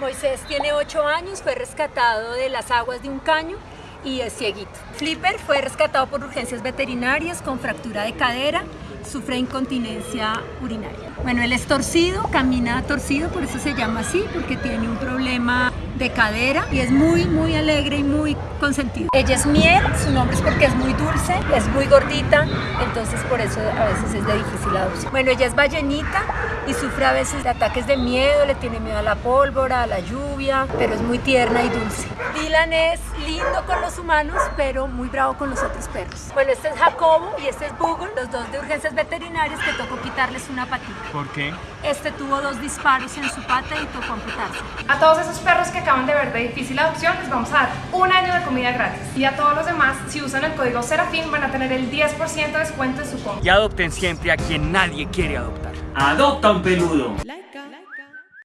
Moisés tiene 8 años, fue rescatado de las aguas de un caño y es cieguito. Flipper fue rescatado por urgencias veterinarias con fractura de cadera, sufre incontinencia urinaria. Bueno, él es torcido, camina torcido, por eso se llama así, porque tiene un problema de cadera y es muy, muy alegre y muy consentido. Ella es Miel, su nombre es porque es muy dulce, es muy gordita, entonces por eso a veces es de difícil adopción. Bueno, ella es ballenita y sufre a veces ataques de miedo, le tiene miedo a la pólvora, a la lluvia, pero es muy tierna y dulce. Dylan es lindo con los humanos, pero muy bravo con los otros perros. Bueno, este es Jacobo y este es Bugle, los dos de urgencias veterinarias que tocó quitarles una patita. ¿Por qué? Este tuvo dos disparos en su pata y tocó amputarse. A todos esos perros que acaban de ver de difícil adopción les vamos a dar un año de comida gratis. Y a todos los demás, si usan el código Serafín, van a tener el 10% de descuento en su compra. Y adopten siempre a quien nadie quiere adoptar. Adopta un peludo.